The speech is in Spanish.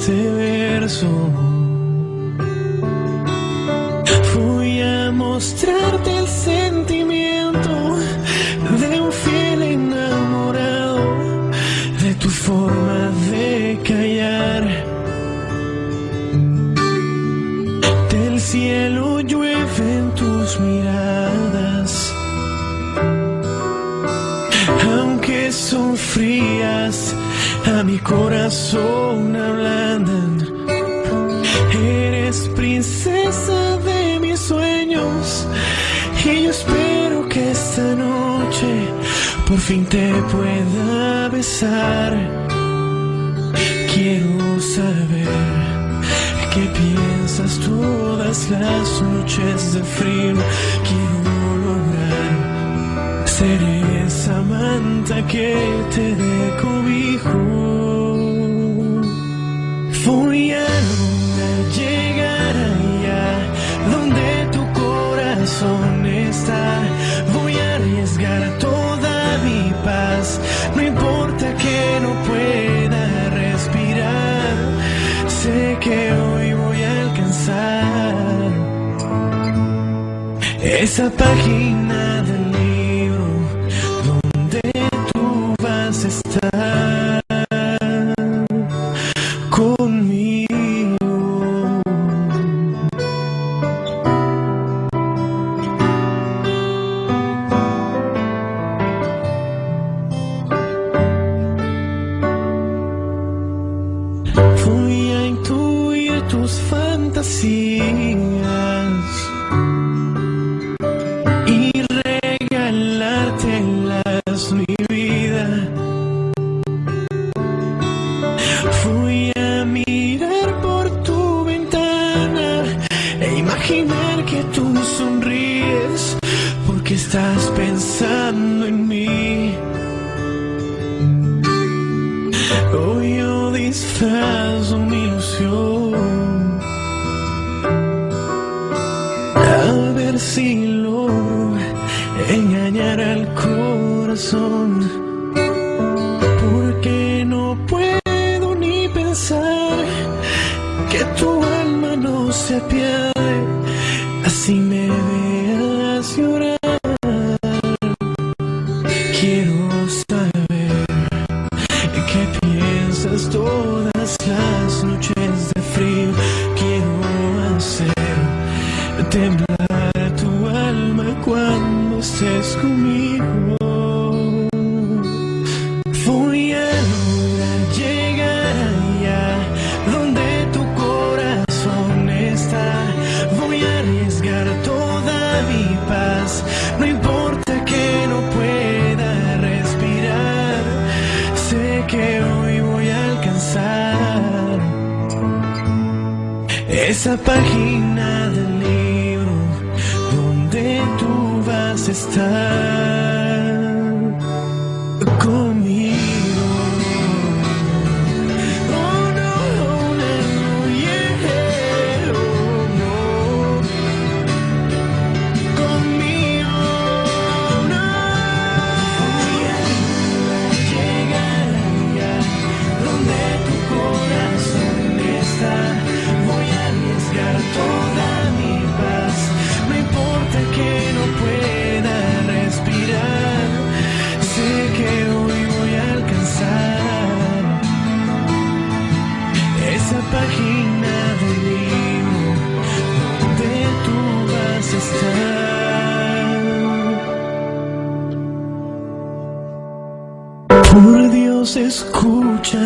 este verso. Voy a mostrarte el sentimiento de un fiel enamorado, de tu forma de callar. Del cielo llueven tus miradas, frías, a mi corazón ablandan. Eres princesa de mis sueños y yo espero que esta noche por fin te pueda besar. Quiero saber qué piensas todas las noches de frío. Quiero lograr ser esa manta que te dé cobijo. Lograr llegar allá donde tu corazón está. Voy a arriesgar toda mi paz. No importa que no pueda respirar. Sé que hoy voy a alcanzar esa página del You. A ver si logro engañar al corazón. Porque no puedo ni pensar que tu alma no se apiade Así me veas llorar. Quiero estés conmigo. Voy a lograr llegar donde tu corazón está. Voy a arriesgar toda mi paz. No importa que no pueda respirar. Sé que hoy voy a alcanzar esa página tú vas esa página del libro donde tú vas a estar. Por Dios, escucha